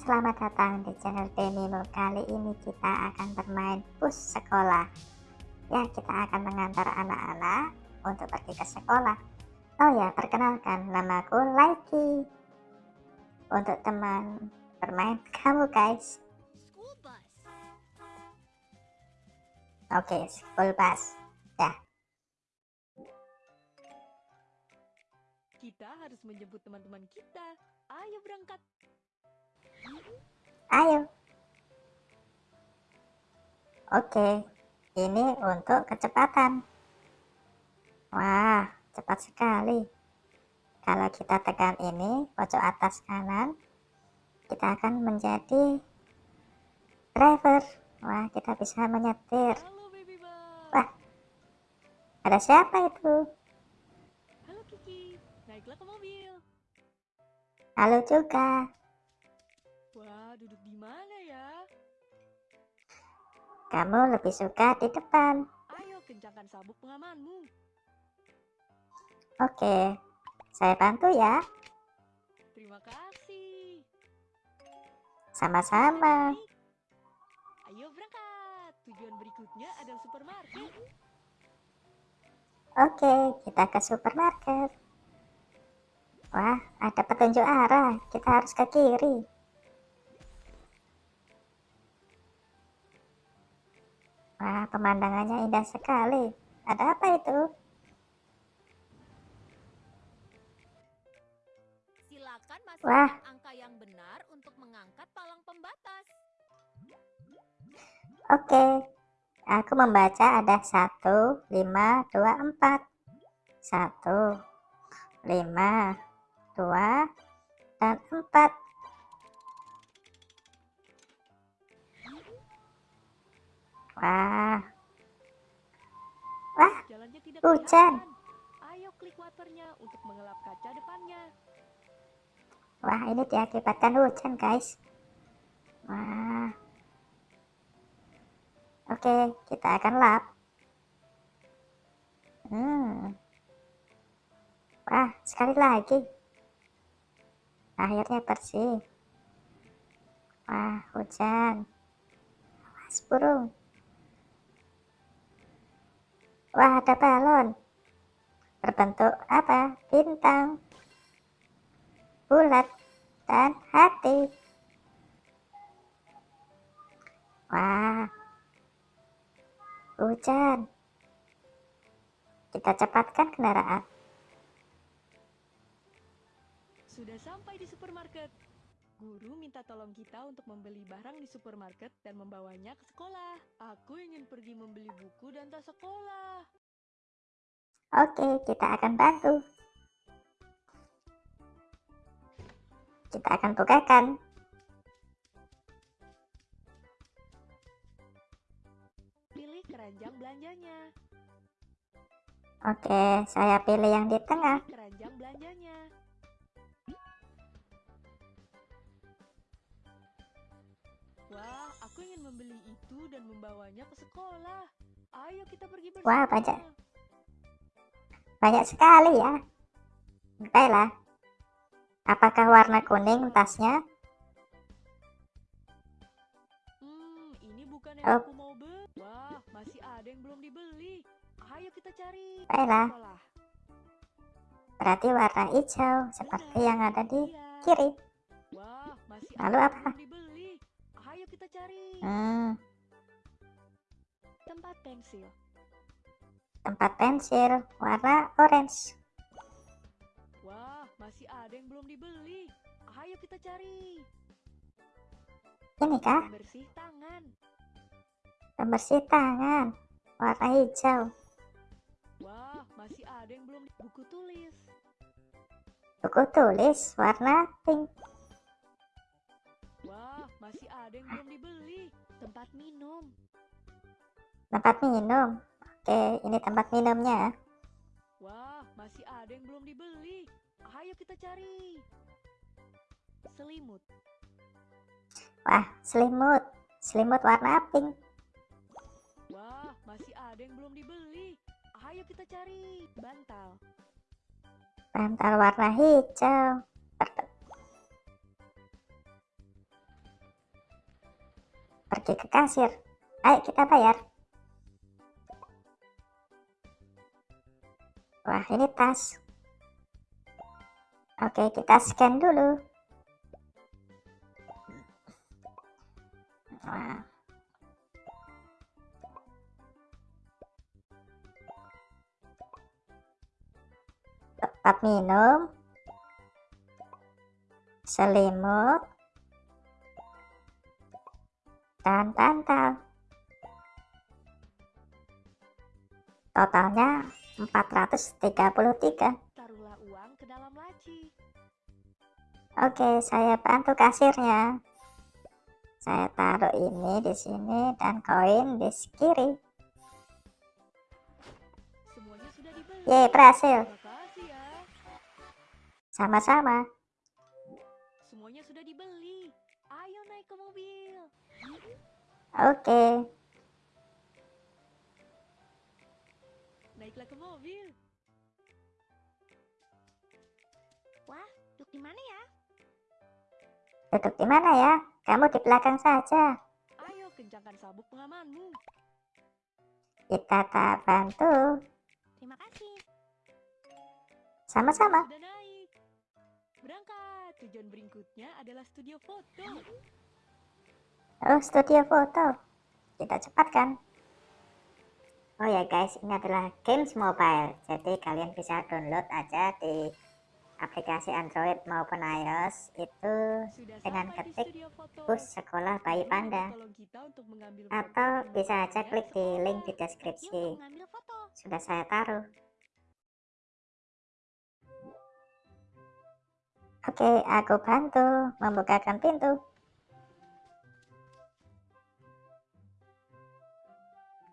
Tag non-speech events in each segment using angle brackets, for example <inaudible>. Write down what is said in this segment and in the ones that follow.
selamat datang di channel Denimo. Kali ini kita akan bermain bus sekolah. Ya, kita akan mengantar anak-anak untuk pergi ke sekolah. Oh ya, perkenalkan, namaku Laiki. Untuk teman bermain <laughs> kamu guys. Oke, school bus. Ya. Kita harus menjemput teman-teman kita. Ayo berangkat. Ayo. Oke, ini untuk kecepatan. Wah, cepat sekali. Kalau kita tekan ini, pojok atas kanan, kita akan menjadi driver. Wah, kita bisa menyetir. Wah, ada siapa itu? Halo Kiki. Naiklah ke mobil. Halo juga. Duduk di mana ya? Kamu lebih suka di depan. Ayo kencangkan sabuk pengamanmu. Oke, saya bantu ya. Terima kasih. Sama-sama. Ayo berangkat. Tujuan berikutnya adalah supermarket. Oke, kita ke supermarket. Wah, ada petunjuk arah. Kita harus ke kiri. Wah, pemandangannya indah sekali. Ada apa itu? Silakan Wah. masukkan angka yang benar untuk mengangkat palang pembatas. Oke, aku membaca ada 1, 5, 2, 4. 1, 5, 2, dan 4. Wah, wah, Hujan. Ayo klik waternya untuk mengelap kaca depannya. wah ini diakibatkan hujan guys. Wah. Oke, kita akan lap. Hmm. Wah, sekali lagi. Akhirnya bersih. Wah, hujan. Awas burung. Wah, ada balon. Berbentuk apa? Bintang. Bulat dan hati. Wah. Hujan. Kita cepatkan kendaraan. Sudah sampai di supermarket. Guru minta tolong kita untuk membeli barang di supermarket dan membawanya ke sekolah. Aku ingin pergi membeli buku dan tas sekolah. Oke, kita akan bantu. Kita akan bukakan. Pilih keranjang belanjanya. Oke, saya pilih yang di tengah. Pilih keranjang belanjanya. Wah, aku ingin membeli itu dan membawanya ke sekolah. Ayo kita pergi bersama. Wah, banyak. Banyak sekali ya. Baiklah. Apakah warna kuning tasnya? Hmm, ini bukan yang Oh. aku mau beli. Wah, masih ada yang belum dibeli. Ayo kita cari. Baiklah. Sekolah. Berarti warna hijau seperti yang ada di Iya. kiri. Wah, masih Lalu apa? Cari. Hmm, Tempat pensil. tempat pensil warna orange. Wah, masih ada yang belum dibeli. Ayo kita cari. Ini kah? Pembersih tangan. Pembersih tangan warna hijau. Wah, masih ada yang belum buku tulis. Buku tulis warna pink. Masih ada yang belum dibeli. Tempat minum. Tempat minum. Oke, ini tempat minumnya. Wah, masih ada yang belum dibeli. Ayo kita cari. Selimut. Wah, selimut. Selimut warna pink. Wah, masih ada yang belum dibeli. Ayo kita cari. Bantal. Bantal warna hijau. Pergi ke kasir. Ayo kita bayar. Wah, ini tas. Oke, kita scan dulu. Wah. Tempat minum. Selimut. Dan bantal. Totalnya 433. Taruhlah uang ke dalam laci. Oke, saya bantu kasirnya. Saya taruh ini di sini dan koin di kiri. Semuanya sudah dibeli. Yeay, berhasil. Ya. Sama-sama. Semuanya sudah dibeli. Ayo naik ke mobil. Oke. Naiklah ke mobil. Wah, duduk di mana ya? Duduk di mana ya? Kamu di belakang saja. Ayo kencangkan sabuk pengamanmu. Kita tak bantu. Terima kasih. Sama-sama. Berangkat. Tujuan berikutnya adalah studio foto. Oh, studio foto. Kita cepatkan. Oh ya guys, ini adalah games mobile. Jadi kalian bisa download aja di aplikasi Android maupun iOS itu Sudah Dengan ketik bus sekolah bayi panda. Atau bisa aja klik di link di deskripsi. Sudah saya taruh. Oke, aku bantu membukakan pintu.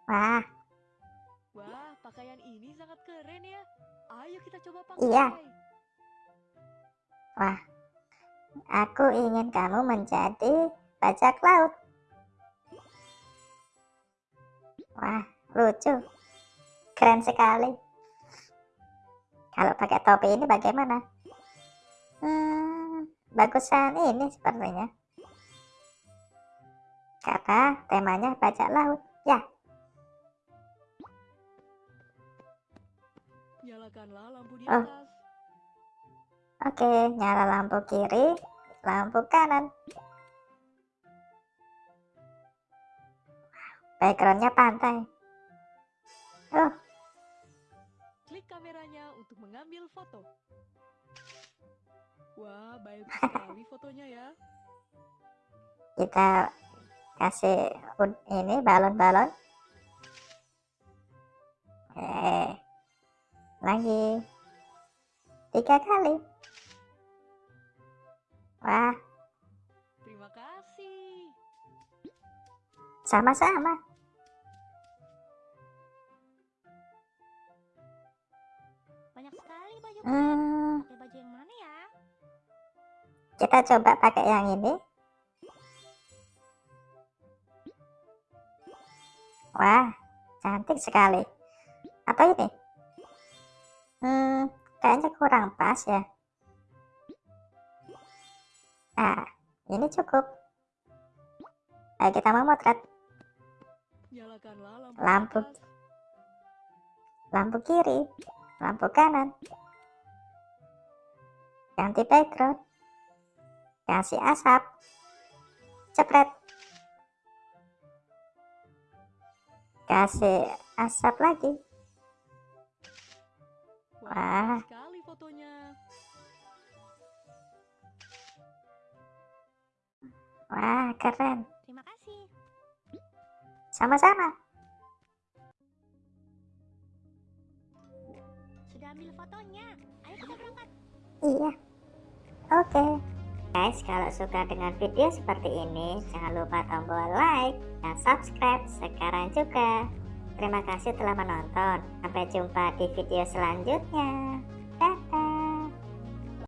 Wah, Wah, pakaian ini sangat keren ya. Ayo kita coba pakai. Iya. aku ingin kamu menjadi bajak laut. Wah, lucu. Keren sekali. Kalau pakai topi ini bagaimana? Hmm, bagusan ini sepertinya. Karena temanya bajak laut. Ya, Nyalakanlah lampu di Oh. oke. Nyala lampu kiri, lampu kanan. Backgroundnya pantai. Oh, Klik kameranya untuk mengambil foto. Wah, baik <laughs> sekali fotonya ya. kita kasih ini balon-balon. Eh, lagi tiga kali. Wah, Terima kasih. sama-sama. Banyak sekali baju. Hmm, Pakai baju yang mana ya? kita coba pakai yang ini. Wah, cantik sekali. Atau ini? Hmm, kayaknya kurang pas ya. Nah, ini cukup. Ayo kita memotret lampu, lampu kiri, lampu kanan. Ganti background. Kasih asap. Cepret. Kasih asap lagi. Wah, sekali fotonya. Wah, keren. Terima kasih. Sama-sama. Sudah ambil fotonya. Ayo kita berangkat. Iya. Oke. Guys, kalau suka dengan video seperti ini, jangan lupa tombol like dan subscribe sekarang juga. Terima kasih telah menonton. Sampai jumpa di video selanjutnya.